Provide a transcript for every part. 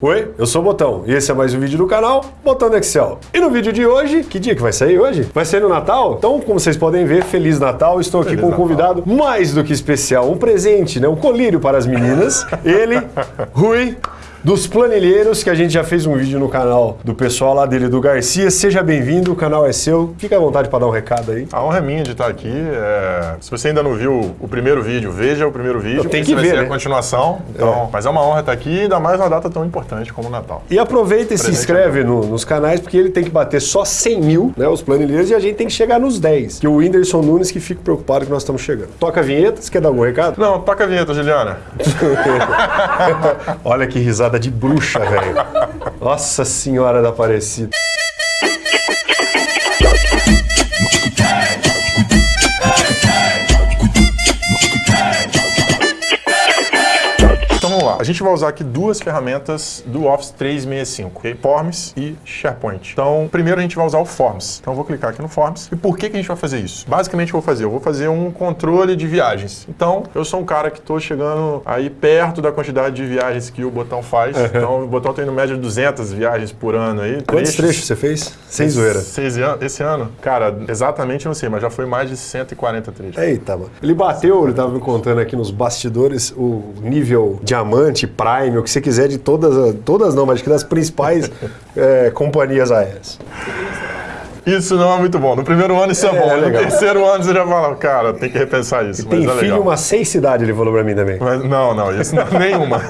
Oi, eu sou o Botão e esse é mais um vídeo do canal Botão do Excel. E no vídeo de hoje, que dia que vai sair hoje? Vai ser no Natal? Então, como vocês podem ver, Feliz Natal, estou aqui Feliz com um Natal. convidado mais do que especial, um presente, né? um colírio para as meninas. Ele, Rui, dos planilheiros, que a gente já fez um vídeo no canal do pessoal lá dele, do Garcia. Seja bem-vindo, o canal é seu. Fica à vontade para dar um recado aí. A honra é minha de estar aqui. é, Se você ainda não viu o primeiro vídeo, veja o primeiro vídeo. Tem que vai ver, ser né? a continuação. Então, Mas é uma honra estar aqui, ainda mais uma data tão importante como o Natal. E aproveita e se inscreve no- nos canais, porque ele tem que bater só 100 mil, né, os planilheiros, e a gente tem que chegar nos 10. Que o Whindersson Nunes que fica preocupado que nós estamos chegando. Toca a vinheta, você quer dar algum recado? Não, toca a vinheta, Juliana. Olha que risada de bruxa, velho. Nossa Senhora da Aparecida. Gente vai usar aqui duas ferramentas do Office 365, ok? Forms e SharePoint. Então, primeiro a gente vai usar o Forms. Então eu vou clicar aqui no Forms. E por que, que a gente vai fazer isso? Basicamente eu vou fazer, eu vou fazer um controle de viagens. Então, eu sou um cara que estou chegando aí perto da quantidade de viagens que o Botão faz. Então, o Botão tem no média 200 viagens por ano aí. Quantos trechos você fez? Sem zoeira. Seis an- Esse ano? Cara, exatamente não sei, mas já foi mais de 140 trechos. Eita, mano. Ele bateu, ele tava me contando aqui nos bastidores, o nível diamante, prime, o que você quiser de todas, todas não, mas que das principais eh, companhias aéreas. Isso não é muito bom. No primeiro ano isso é, É, bom. No legal. terceiro ano você já fala, cara, tem que repensar isso. Tem mas é filho umas seis cidades, ele falou pra mim também. Mas não, não, isso não, nenhuma.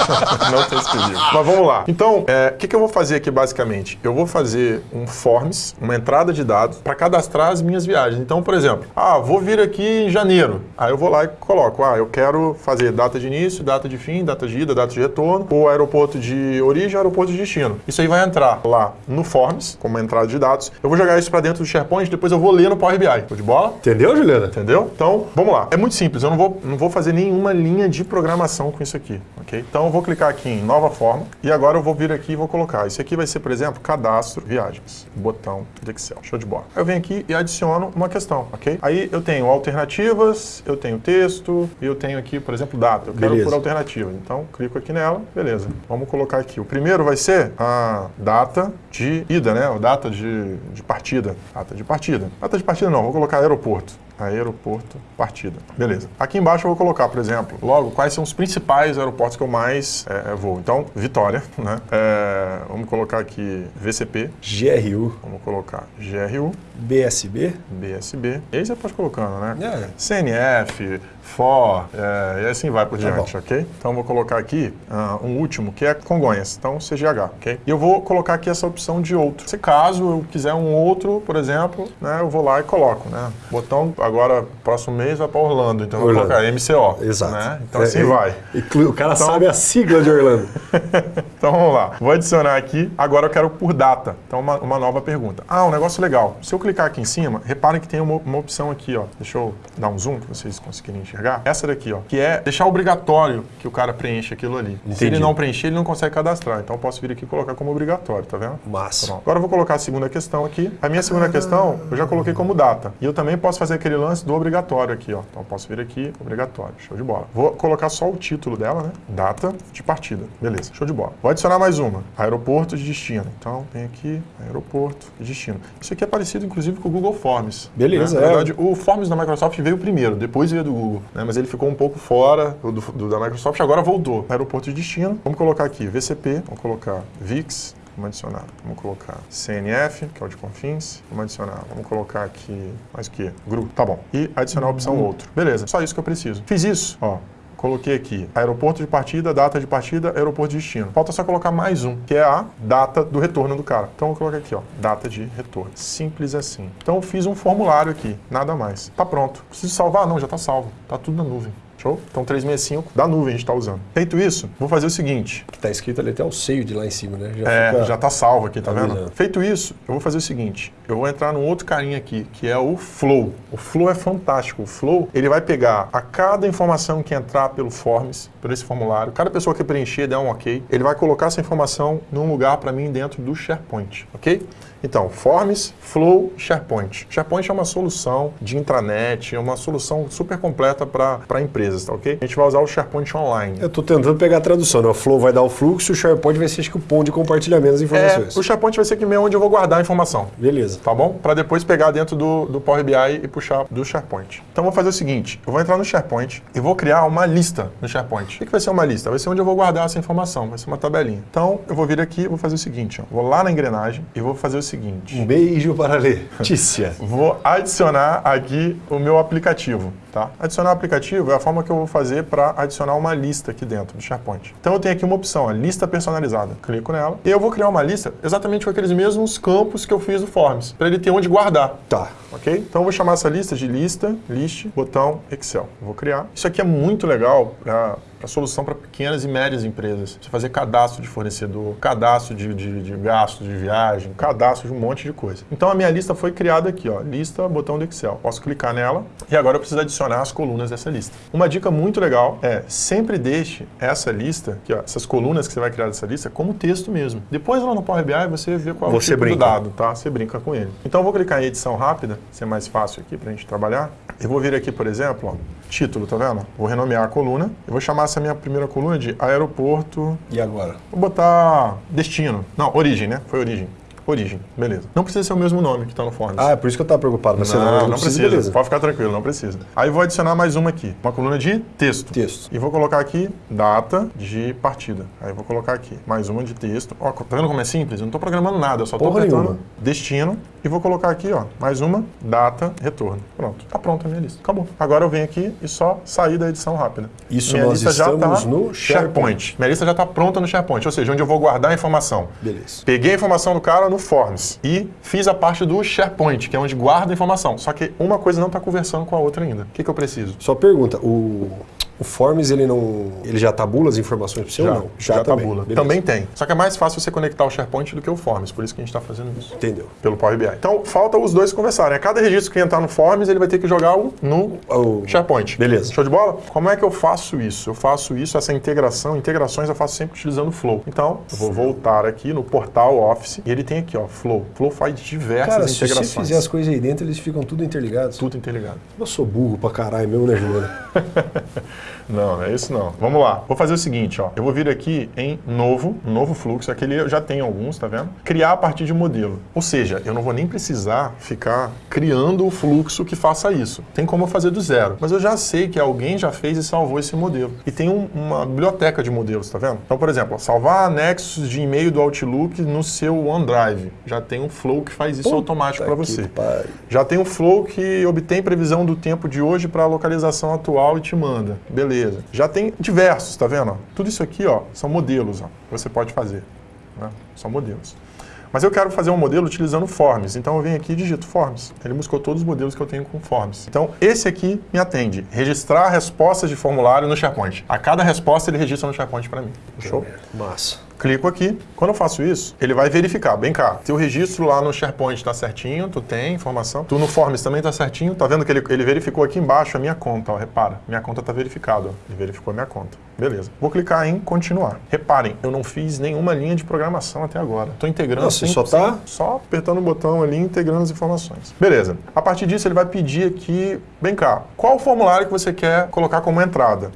não tem esse. Mas vamos lá. Então, é, o que, que eu vou fazer aqui basicamente? Eu vou fazer um forms, uma entrada de dados, para cadastrar as minhas viagens. Então, por exemplo, ah, vou vir aqui em janeiro. Aí eu vou lá e coloco, ah, eu quero fazer data de início, data de fim, data de ida, data de retorno, o aeroporto de origem, aeroporto de destino. Isso aí vai entrar lá no forms, como uma entrada de dados. Eu vou jogar isso para dentro do SharePoint, depois eu vou ler no Power BI. Tô de bola? Entendeu, Juliana? Entendeu? Então, vamos lá. É muito simples, eu não vou, não vou fazer nenhuma linha de programação com isso aqui, ok? Então, eu vou clicar aqui em nova forma e agora eu vou vir aqui e vou colocar. Isso aqui vai ser, por exemplo, cadastro viagens, botão do Excel. Show de bola. Eu venho aqui e adiciono uma questão, ok? Aí eu tenho alternativas, eu tenho texto e eu tenho aqui, por exemplo, data. Eu quero Beleza. por alternativa. Então, clico aqui nela, beleza. Vamos colocar aqui. O primeiro vai ser a data de ida, né? O data de, de partida. Data de partida. Data de partida não, vou colocar aeroporto. Aeroporto, partida. Beleza. Aqui embaixo eu vou colocar, por exemplo, logo, quais são os principais aeroportos que eu mais é, vou. Então, Vitória, né? É, vamos colocar aqui VCP, GRU, vamos colocar GRU, BSB. BSB. E aí você pode colocando, né? É. CNF, FOR, é, e assim vai por Tá diante, ok? Então vou colocar aqui ah, um último, que é Congonhas, então CGH, ok? E eu vou colocar aqui essa opção de outro. Se caso eu quiser um outro, por exemplo, né, eu vou lá e coloco, né? Botão agora, próximo mês vai para Orlando, então eu vou Orlando. colocar MCO. Exato. Né? Então É, assim é, vai. o cara Então- sabe a sigla de Orlando. Então vamos lá. Vou adicionar aqui. Agora eu quero por data. Então uma, uma nova pergunta. Ah, um negócio legal. Se eu clicar aqui em cima, reparem que tem uma, uma opção aqui, ó. Deixa eu dar um zoom para vocês conseguirem enxergar. Essa daqui, ó. Que é deixar obrigatório que o cara preencha aquilo ali. Se Entendi. ele não preencher, ele não consegue cadastrar. Então eu posso vir aqui e colocar como obrigatório, tá vendo? Massa. Pronto. Agora eu vou colocar a segunda questão aqui. A minha segunda questão eu já coloquei como data. E eu também posso fazer aquele lance do obrigatório aqui, ó. Então eu posso vir aqui, obrigatório. Show de bola. Vou colocar só o título dela, né? Data de partida. Beleza, show de bola. Vou adicionar mais uma. Aeroporto de destino. Então vem aqui, aeroporto de destino. Isso aqui é parecido, inclusive, com o Google Forms. Beleza, né? Na é. verdade, o Forms da Microsoft veio primeiro, depois veio do Google. né? Mas ele ficou um pouco fora do, do- da Microsoft, agora voltou. Aeroporto de destino. Vamos colocar aqui VCP, vamos colocar VIX, Vamos adicionar. Vamos colocar CNF, que é o de Confins. Vamos adicionar. Vamos colocar aqui mais o quê? GRU. Tá bom. E adicionar a opção outro. Beleza. Só isso que eu preciso. Fiz isso. Ó. Coloquei aqui aeroporto de partida, data de partida, aeroporto de destino. Falta só colocar mais um, que é a data do retorno do cara. Então eu coloquei aqui, ó, data de retorno. Simples assim. Então eu fiz um formulário aqui, nada mais. Tá pronto. Preciso salvar? Não, já tá salvo. Tá tudo na nuvem. Show? Então 365 da nuvem a gente está usando. Feito isso, vou fazer o seguinte. Que tá escrito ali até o seio de lá em cima, né? Já É, fica- já tá salvo aqui, tá vendo? Feito isso, eu vou fazer o seguinte. Eu vou entrar num outro carinha aqui, que é o Flow. O Flow é fantástico. O Flow, ele vai pegar a cada informação que entrar pelo Forms, por esse formulário, cada pessoa que preencher, der um ok, ele vai colocar essa informação num lugar para mim dentro do SharePoint, ok? Então, Forms, Flow, SharePoint. SharePoint é uma solução de intranet, é uma solução super completa para empresas, tá ok? A gente vai usar o SharePoint Online. Eu tô tentando pegar a tradução, né? O Flow vai dar o fluxo, o SharePoint vai ser acho que o ponto de compartilhamento das É, informações. o SharePoint vai ser que meio onde eu vou guardar a informação. Beleza. Tá bom? Para depois pegar dentro do, do Power BI e puxar do SharePoint. Então vou fazer o seguinte: eu vou entrar no SharePoint e vou criar uma lista no SharePoint. O que, que vai ser uma lista? Vai ser onde eu vou guardar essa informação, vai ser uma tabelinha. Então eu vou vir aqui e vou fazer o seguinte: ó, vou lá na engrenagem e vou fazer o seguinte. Um beijo para a Letícia. Vou adicionar aqui o meu aplicativo, tá? Adicionar o aplicativo é a forma que eu vou fazer para adicionar uma lista aqui dentro do SharePoint. Então eu tenho aqui uma opção, ó, lista personalizada. Clico nela e eu vou criar uma lista exatamente com aqueles mesmos campos que eu fiz do Forms, para ele ter onde guardar. Tá. Ok? Então eu vou chamar essa lista de lista, list, botão Excel. Vou criar. Isso aqui é muito legal para a solução para pequenas e médias empresas. Você fazer cadastro de fornecedor, cadastro de, de, de gastos de viagem, cadastro de um monte de coisa. Então a minha lista foi criada aqui, ó, lista, botão do Excel. Posso clicar nela e agora eu preciso adicionar as colunas dessa lista. Uma dica muito legal é sempre deixe essa lista, aqui, ó, essas colunas que você vai criar dessa lista, como texto mesmo. Depois lá no Power BI você vê qual é o Você tipo do brinca. dado, tá? Você brinca com ele. Então eu vou clicar em edição rápida, ser mais fácil aqui pra gente trabalhar. Eu vou vir aqui, por exemplo, ó, título, tá vendo? Vou renomear a coluna. Eu vou chamar essa minha primeira coluna de aeroporto. E agora? Vou botar destino. Não, origem, né? Foi origem. Origem, beleza. Não precisa ser o mesmo nome que está no Forms. Ah, é por isso que eu tava preocupado. Mas você não, não precisa. beleza. Pode ficar tranquilo, não precisa. Aí vou adicionar mais uma aqui, uma coluna de texto. Texto. E vou colocar aqui data de partida. Aí vou colocar aqui mais uma de texto. Ó, tá vendo como é simples? Eu não estou programando nada, eu só estou apertando nenhuma. destino e vou colocar aqui, ó, mais uma data retorno. Pronto, tá pronta a minha lista. Acabou. Agora eu venho aqui e só sair da edição rápida. Isso minha nós lista já estamos tá no SharePoint. Minha lista já está pronta no SharePoint, ou seja, onde eu vou guardar a informação. Beleza. Peguei a informação do cara no Forms e fiz a parte do SharePoint, que é onde guarda a informação. Só que uma coisa não está conversando com a outra ainda. O que, que eu preciso? Só pergunta, o, o Forms ele não. Ele já tabula as informações para você ou não? já, também. tabula. Beleza. Também tem. Só que é mais fácil você conectar o SharePoint do que o Forms, por isso que a gente está fazendo isso. Entendeu. Pelo Power BI. Então, falta os dois conversarem. A cada registro que entrar no Forms, ele vai ter que jogar o no O- SharePoint. Beleza. Show de bola? Como é que eu faço isso? Eu faço isso, essa integração, integrações eu faço sempre utilizando o Flow. Então, eu vou voltar aqui no portal Office e ele tem aqui, ó, Flow. Flow faz diversas Cara, se você integrações. fizer as coisas aí dentro, eles ficam tudo interligados. Tudo interligado. Eu sou burro pra caralho mesmo, né, Juliana? Não, não é isso não. Vamos lá. Vou fazer o seguinte, ó. Eu vou vir aqui em novo, novo fluxo. Aquele eu já tenho alguns, tá vendo? Criar a partir de modelo. Ou seja, eu não vou nem precisar ficar criando o fluxo que faça isso. Tem como eu fazer do zero. Mas eu já sei que alguém já fez e salvou esse modelo. E tem um- uma biblioteca de modelos, tá vendo? Então, por exemplo, ó, salvar anexos de e-mail do Outlook no seu OneDrive. Já tem um flow que faz isso automático para Puta você. pariu. Já tem um flow que obtém previsão do tempo de hoje para a localização atual e te manda. Beleza. Já tem diversos, tá vendo? Tudo isso aqui, ó, são modelos, ó, que você pode fazer. né? São modelos. Mas eu quero fazer um modelo utilizando Forms. Então eu venho aqui e digito Forms. Ele buscou todos os modelos que eu tenho com Forms. Então esse aqui me atende. Registrar respostas de formulário no SharePoint. A cada resposta ele registra no SharePoint para mim. Show? Massa. Clico aqui. Quando eu faço isso, ele vai verificar. Bem cá, teu registro lá no SharePoint está certinho, tu tem informação. Tu no Forms também está certinho. Tá vendo que ele, ele verificou aqui embaixo a minha conta, ó, repara. Minha conta está verificada, ó. Ele verificou a minha conta. Beleza. Vou clicar em continuar. Reparem, eu não fiz nenhuma linha de programação até agora. Estou integrando sem- só tá- só apertando o botão ali, integrando as informações. Beleza. A partir disso, ele vai pedir aqui, bem cá, qual o formulário que você quer colocar como entrada?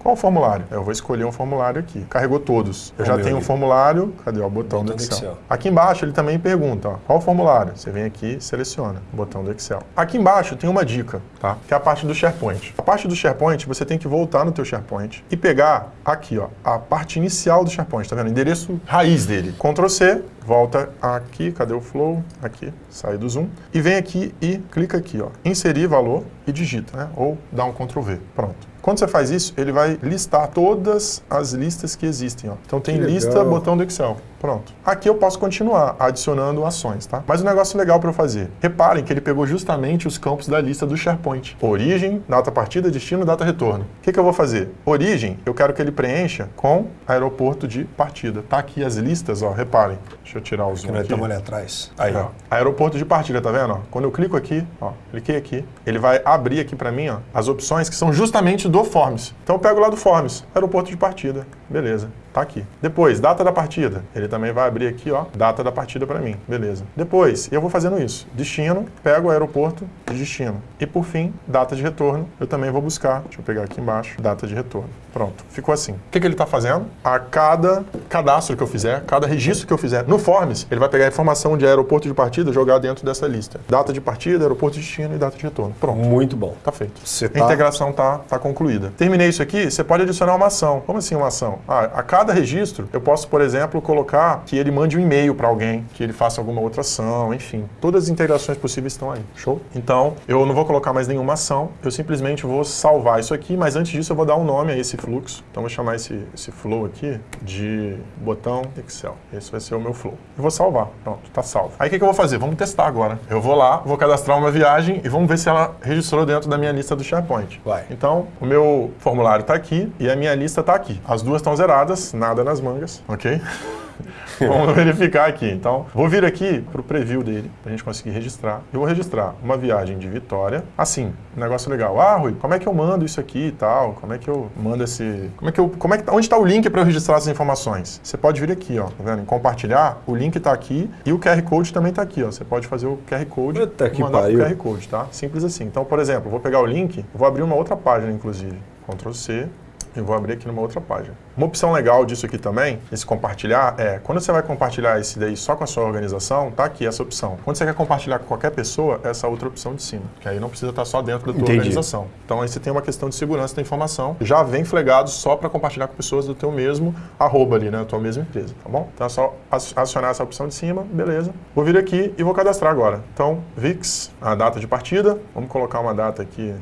Qual o formulário? Eu vou escolher um formulário aqui. Carregou todos. Eu Ó, já tenho um ali. formulário. Cadê o botão, do Botão do Excel. Excel. Aqui embaixo ele também pergunta, ó, qual o formulário? Você vem aqui e seleciona o botão do Excel. Aqui embaixo tem uma dica, tá? Que é a parte do SharePoint. A parte do SharePoint, você tem que voltar no teu SharePoint e pegar aqui, ó, a parte inicial do SharePoint, tá vendo? O endereço raiz dele. Ctrl C, volta aqui, cadê o flow? Aqui, sai do zoom e vem aqui e clica aqui, ó, inserir valor e digita, né? Ou dá um Ctrl V. Pronto. Quando você faz isso, ele vai listar todas as listas que existem. Ó. Então tem lista, botão do Excel. Pronto. Aqui eu posso continuar adicionando ações, tá? Mas um negócio legal para eu fazer. Reparem que ele pegou justamente os campos da lista do SharePoint. Origem, data partida, destino, data retorno. O que, que eu vou fazer? Origem, eu quero que ele preencha com aeroporto de partida. Tá aqui as listas, ó. Reparem. Deixa eu tirar o zoom aqui. estamos ali atrás. Aí, ó. Ó, aeroporto de partida, tá vendo? ó? Quando eu clico aqui, ó, cliquei aqui, ele vai abrir aqui para mim, ó, as opções que são justamente do Forms. Então eu pego lá do Forms, aeroporto de partida, beleza. Tá aqui. Depois, data da partida. Ele também vai abrir aqui, ó, data da partida para mim. Beleza. Depois, eu vou fazendo isso. Destino, pego o aeroporto de destino. E por fim, data de retorno. Eu também vou buscar, deixa eu pegar aqui embaixo, data de retorno. Pronto, ficou assim. O que, que ele está fazendo? A cada cadastro que eu fizer, cada registro que eu fizer no Forms, ele vai pegar a informação de aeroporto de partida e jogar dentro dessa lista. Data de partida, aeroporto de destino e data de retorno. Pronto. Muito bom. Tá feito. Você A tá- integração tá, tá concluída. Terminei isso aqui, você pode adicionar uma ação. Como assim uma ação? Ah, a cada registro, eu posso, por exemplo, colocar que ele mande um e-mail para alguém, que ele faça alguma outra ação, enfim. Todas as integrações possíveis estão aí. Show? Então, eu não vou colocar mais nenhuma ação, eu simplesmente vou salvar isso aqui, mas antes disso eu vou dar um nome a esse fluxo. Então, eu vou chamar esse, esse flow aqui de botão Excel. Esse vai ser o meu flow. Eu vou salvar. Pronto, tá salvo. Aí o que, que eu vou fazer? Vamos testar agora. Eu vou lá, vou cadastrar uma viagem e vamos ver se ela registrou dentro da minha lista do SharePoint. Vai. Então, o meu formulário está aqui e a minha lista está aqui. As duas estão zeradas, nada nas mangas, ok? Vamos verificar aqui. Então, vou vir aqui para o preview dele, para a gente conseguir registrar. Eu vou registrar uma viagem de Vitória. Assim, um negócio legal. Ah, Rui, como é que eu mando isso aqui e tal? Como é que eu mando esse... Como é que eu... Como é que... Onde está o link para eu registrar essas informações? Você pode vir aqui, ó. Tá vendo? Em compartilhar, o link está aqui e o QR Code também está aqui, ó. Você pode fazer o QR Code Puta e que mandar o. QR Code, tá? Simples assim. Então, por exemplo, vou pegar o link, vou abrir uma outra página, inclusive. Ctrl C, e vou abrir aqui numa outra página. Uma opção legal disso aqui também, esse compartilhar, é quando você vai compartilhar esse daí só com a sua organização, tá aqui essa opção. Quando você quer compartilhar com qualquer pessoa, essa outra opção de cima, que aí não precisa estar só dentro da tua Entendi. organização. Então aí você tem uma questão de segurança da informação, já vem flegado só para compartilhar com pessoas do teu mesmo arroba ali, né, da tua mesma empresa, tá bom? Então é só ac- acionar essa opção de cima, beleza. Vou vir aqui e vou cadastrar agora. Então, VIX, a data de partida, vamos colocar uma data aqui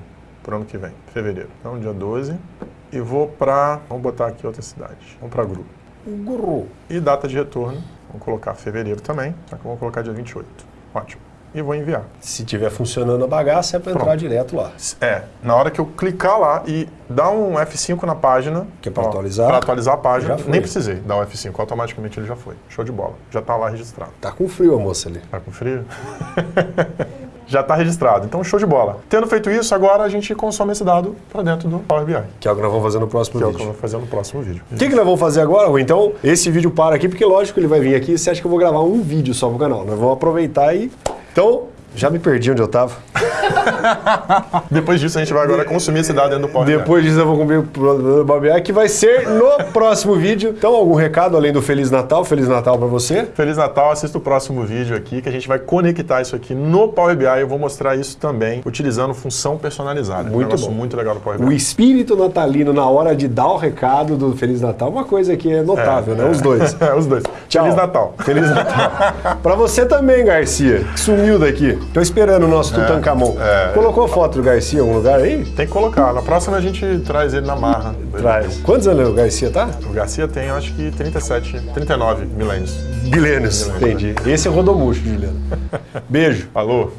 para o ano que vem, fevereiro. Então, dia 12. E vou para, vamos botar aqui outra cidade, vamos para grupo. Guru. E data de retorno, vamos colocar fevereiro também, só que vamos colocar dia 28. Ótimo. E vou enviar. Se tiver funcionando a bagaça, é para entrar direto lá. É, na hora que eu clicar lá e dar um F5 na página. Que é pra ó, atualizar? Pra atualizar a página. Nem precisei dar o F5, automaticamente ele já foi. Show de bola. Já tá lá registrado. Tá com frio a moça ali. Tá com frio? já tá registrado. Então, show de bola. Tendo feito isso, agora a gente consome esse dado para dentro do Power BI. Que é o que nós vamos fazer no próximo Que é o que eu vídeo. vou fazer no próximo vídeo. O que, que nós vamos fazer agora, Rui? Então, esse vídeo para aqui, porque lógico ele vai vir aqui. Você acha que eu vou gravar um vídeo só pro canal? Nós vamos aproveitar e. Então, já me perdi onde eu tava. Depois disso, a gente vai agora consumir esse dado dentro do Power BI. Depois disso eu vou comer o Bob que vai ser no próximo vídeo. Então, algum recado além do Feliz Natal? Feliz Natal pra você. Feliz Natal, assista o próximo vídeo aqui que a gente vai conectar isso aqui no Power BI. Eu vou mostrar isso também utilizando função personalizada. Muito um bom. muito legal do Power O BI. espírito natalino na hora de dar o recado do Feliz Natal, uma coisa que é notável, né? Os dois. É, os dois. Tchau. Feliz Natal. Feliz Natal. pra você também, Garcia, que sumiu daqui. Tô esperando o nosso Tutankamon. é. Colocou a foto do Garcia em algum lugar aí? Tem que colocar. Na próxima a gente traz ele na marra. Traz. Quantos anos o Garcia tá? O Garcia tem, acho que 37, 39 milênios. Milênios. Entendi. Esse é o Rodomuxo, Juliano. Beijo. Falou.